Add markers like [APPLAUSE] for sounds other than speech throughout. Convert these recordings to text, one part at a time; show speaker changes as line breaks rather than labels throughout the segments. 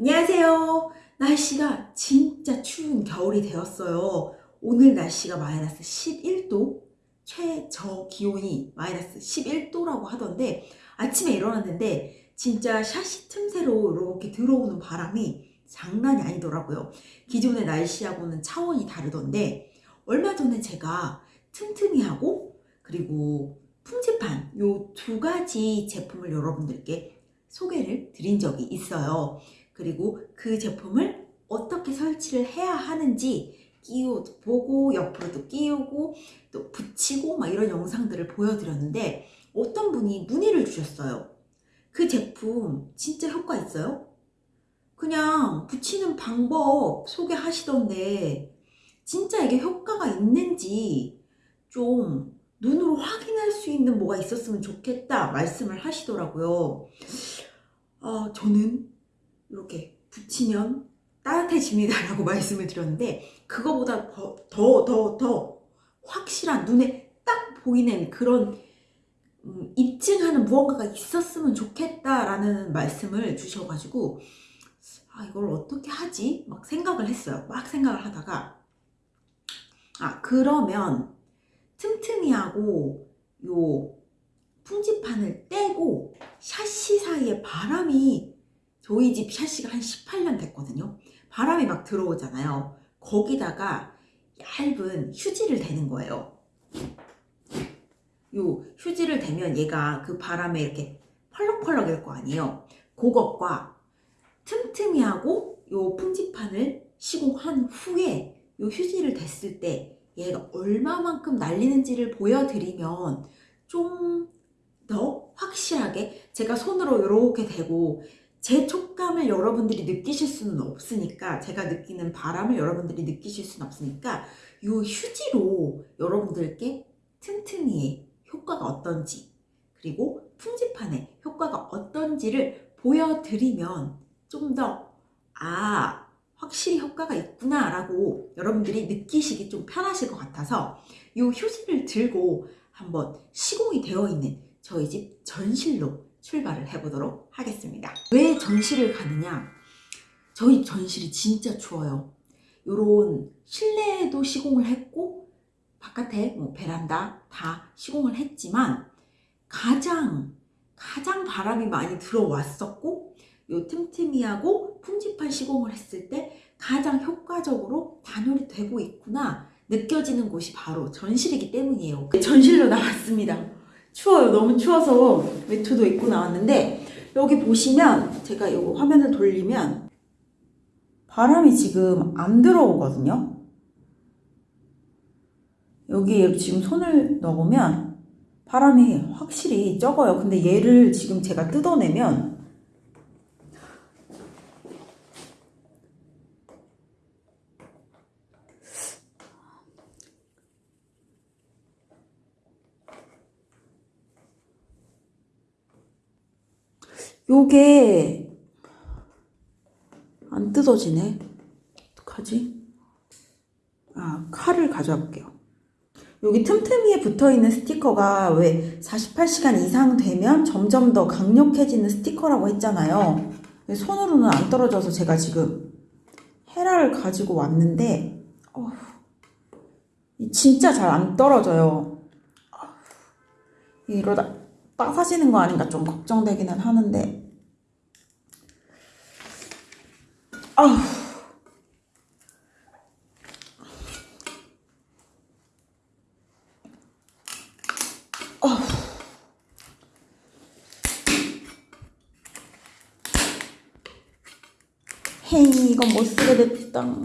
안녕하세요. 날씨가 진짜 추운 겨울이 되었어요. 오늘 날씨가 마이너스 11도, 최저 기온이 마이너스 11도라고 하던데 아침에 일어났는데 진짜 샤시 틈새로 이렇게 들어오는 바람이 장난이 아니더라고요. 기존의 날씨하고는 차원이 다르던데 얼마 전에 제가 틈틈이하고 그리고 풍지판 요 두 가지 제품을 여러분들께 소개를 드린 적이 있어요. 그리고 그 제품을 어떻게 설치를 해야 하는지 끼워 보고 옆으로도 끼우고 또 붙이고 막 이런 영상들을 보여드렸는데 어떤 분이 문의를 주셨어요. 그 제품 진짜 효과 있어요? 그냥 붙이는 방법 소개하시던데 진짜 이게 효과가 있는지 좀 눈으로 확인할 수 있는 뭐가 있었으면 좋겠다 말씀을 하시더라고요. 아, 저는 이렇게 붙이면 따뜻해집니다 라고 [LAUGHS] 말씀을 드렸는데 그거보다 더더 더 더 확실한 눈에 딱 보이는 그런 음, 입증하는 무언가가 있었으면 좋겠다라는 말씀을 주셔가지고 아 이걸 어떻게 하지? 막 생각을 했어요. 막 생각을 하다가 아 그러면 틈틈이하고 요 풍지판을 떼고 샤시 사이에 바람이 저희 집 샤시가 한 18년 됐거든요. 바람이 막 들어오잖아요. 거기다가 얇은 휴지를 대는 거예요. 요 휴지를 대면 얘가 그 바람에 이렇게 펄럭펄럭 일 거 아니에요. 그것과 틈틈이 하고 요 풍지판을 시공한 후에 요 휴지를 댔을 때 얘가 얼마만큼 날리는지를 보여드리면 좀 더 확실하게 제가 손으로 이렇게 대고 제 촉감을 여러분들이 느끼실 수는 없으니까 제가 느끼는 바람을 여러분들이 느끼실 수는 없으니까 이 휴지로 여러분들께 틈틈이의 효과가 어떤지 그리고 풍지판의 효과가 어떤지를 보여드리면 좀 더 아 확실히 효과가 있구나 라고 여러분들이 느끼시기 좀 편하실 것 같아서 이 휴지를 들고 한번 시공이 되어 있는 저희 집 전실로 출발을 해보도록 하겠습니다. 왜 전실을 가느냐? 저희 전실이 진짜 추워요. 요런 실내에도 시공을 했고 바깥에 뭐 베란다 다 시공을 했지만 가장 가장 바람이 많이 들어왔었고 요 틈틈이하고 풍지판 시공을 했을 때 가장 효과적으로 단열이 되고 있구나 느껴지는 곳이 바로 전실이기 때문이에요. 전실로 나왔습니다. 추워요. 너무 추워서 외투도 입고 나왔는데 여기 보시면 제가 이 화면을 돌리면 바람이 지금 안 들어오거든요. 여기에 지금 손을 넣으면 바람이 확실히 적어요. 근데 얘를 지금 제가 뜯어내면 요게 안 뜯어지네. 어떡하지? 아, 칼을 가져와 볼게요. 여기 틈틈이에 붙어 있는 스티커가 왜 48시간 이상 되면 점점 더 강력해지는 스티커라고 했잖아요. 손으로는 안 떨어져서 제가 지금 헤라를 가지고 왔는데, 어, 진짜 잘 안 떨어져요. 이러다 빠사지는 거 아닌가 좀 걱정되기는 하는데. 아휴. 헤이 이건 못 쓰게 됐다.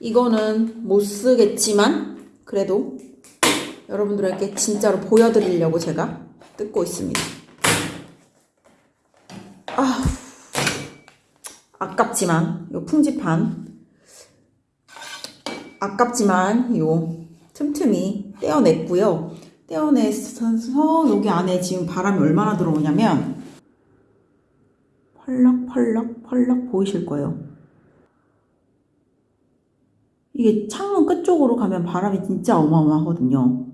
이거는 못 쓰겠지만 그래도 여러분들에게 진짜로 보여드리려고 제가 뜯고 있습니다. 아, 아깝지만 요 풍지판 아깝지만 요 틈틈이 떼어냈고요. 떼어내서 여기 안에 지금 바람이 얼마나 들어오냐면 펄럭펄럭 펄럭 보이실 거예요. 이게 창문 끝쪽으로 가면 바람이 진짜 어마어마하거든요.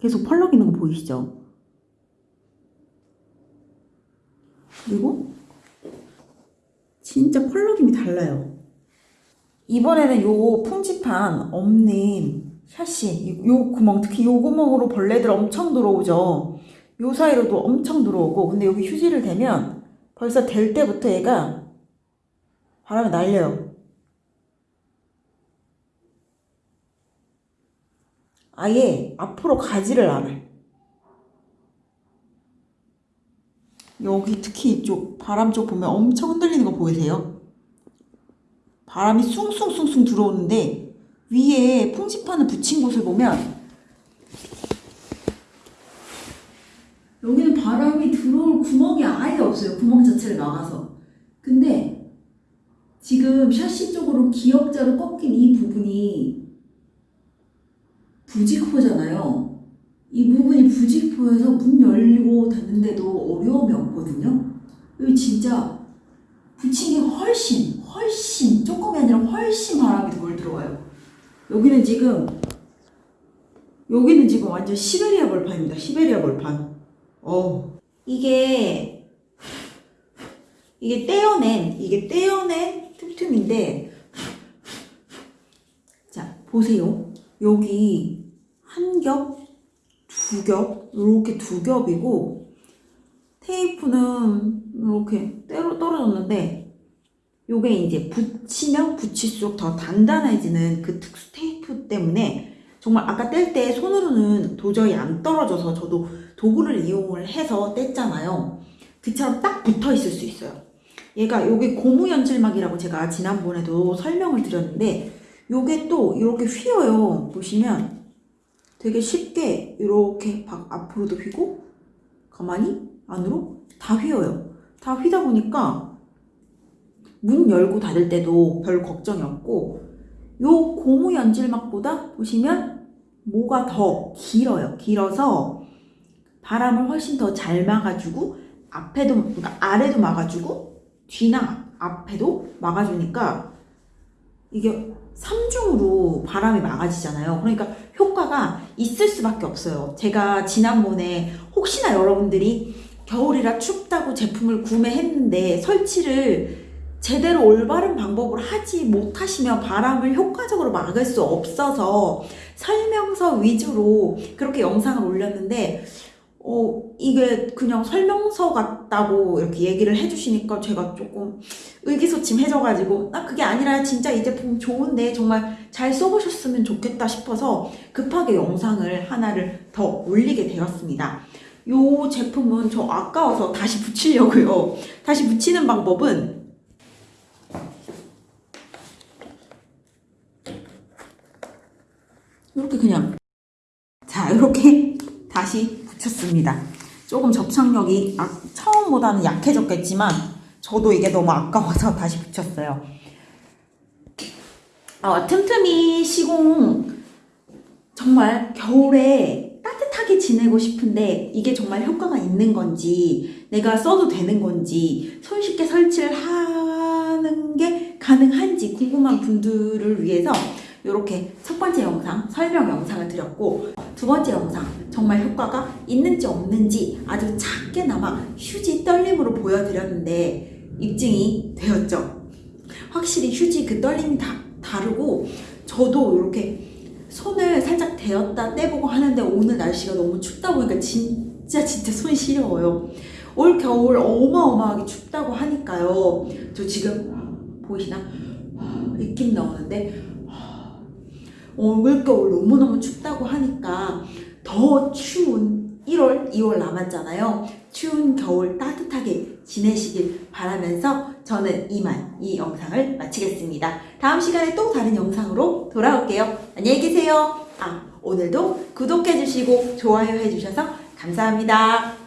계속 펄럭이는 거 보이시죠? 그리고 진짜 펄럭임이 달라요. 이번에는 요 풍지판 없는 샤시, 요 구멍, 특히 요 구멍으로 벌레들 엄청 들어오죠. 요 사이로도 엄청 들어오고, 근데 여기 휴지를 대면 벌써 될 때부터 얘가 바람에 날려요. 아예 앞으로 가지를 않아요. 여기 특히 이쪽 바람 쪽 보면 엄청 흔들리는 거 보이세요? 바람이 숭숭숭숭 들어오는데 위에 풍지판을 붙인 곳을 보면 여기는 바람이 들어올 구멍이 아예 없어요. 구멍 자체를 막아서. 근데 지금 샤시 쪽으로 기역자로 꺾인 이 부분이 부직포잖아요. 이 부분이 부직포여서 문 열리고 닫는데도 어려움이 없거든요. 여기 진짜 붙인 게 훨씬, 훨씬, 조금이 아니라 훨씬 바람이 덜 들어와요. 여기는 지금, 여기는 지금 완전 시베리아 벌판입니다. 시베리아 벌판. 어. 이게, 이게 떼어낸, 이게 떼어낸 틈틈인데, 자, 보세요. 여기 한 겹, 두 겹, 이렇게 두 겹이고, 테이프는 이렇게 때로 떨어졌는데, 요게 이제 붙이면 붙일수록 더 단단해지는 그 특수 테이프 때문에 정말 아까 뗄 때 손으로는 도저히 안 떨어져서 저도 도구를 이용을 해서 뗐잖아요. 그처럼 딱 붙어 있을 수 있어요. 얘가 요게 고무 연질막이라고 제가 지난번에도 설명을 드렸는데 요게 또 이렇게 휘어요. 보시면 되게 쉽게 이렇게 앞으로도 휘고 가만히 안으로 다 휘어요. 다 휘다 보니까 문 열고 닫을 때도 별 걱정이 없고 요 고무 연질막보다 보시면 모가 더 길어요. 길어서 바람을 훨씬 더 잘 막아주고 앞에도 그러니까 아래도 막아주고 뒤나 앞에도 막아주니까 이게 삼중으로 바람이 막아지잖아요. 그러니까 효과가 있을 수밖에 없어요. 제가 지난번에 혹시나 여러분들이 겨울이라 춥다고 제품을 구매했는데 설치를 제대로 올바른 방법으로 하지 못하시면 바람을 효과적으로 막을 수 없어서 설명서 위주로 그렇게 영상을 올렸는데 어, 이게 그냥 설명서 같다고 이렇게 얘기를 해주시니까 제가 조금 의기소침해져가지고, 아, 그게 아니라 진짜 이 제품 좋은데 정말 잘 써보셨으면 좋겠다 싶어서 급하게 영상을 하나를 더 올리게 되었습니다. 요 제품은 저 아까워서 다시 붙이려고요. 다시 붙이는 방법은 이렇게 그냥 자 이렇게 다시 붙였습니다. 조금 접착력이 아, 처음보다는 약해졌겠지만 저도 이게 너무 아까워서 [LAUGHS] 다시 붙였어요. 어, 틈틈이 시공 정말 겨울에 따뜻하게 지내고 싶은데 이게 정말 효과가 있는 건지 내가 써도 되는 건지 손쉽게 설치를 하는 게 가능한지 궁금한 분들을 위해서 이렇게 첫 번째 영상 설명 영상을 드렸고 두 번째 영상 정말 효과가 있는지 없는지 아주 작게나마 휴지 떨림으로 보여드렸는데 입증이 되었죠. 확실히 휴지 그 떨림이 다 다르고 저도 이렇게 손을 살짝 대었다 떼보고 하는데 오늘 날씨가 너무 춥다 보니까 진짜 진짜 손이 시려워요. 올 겨울 어마어마하게 춥다고 하니까요. 저 지금 보이시나? 느낌 나오는데 올겨울 너무너무 춥다고 하니까 더 추운 1월, 2월 남았잖아요. 추운 겨울 따뜻하게 지내시길 바라면서 저는 이만 이 영상을 마치겠습니다. 다음 시간에 또 다른 영상으로 돌아올게요. 안녕히 계세요. 아, 오늘도 구독해주시고 좋아요 해주셔서 감사합니다.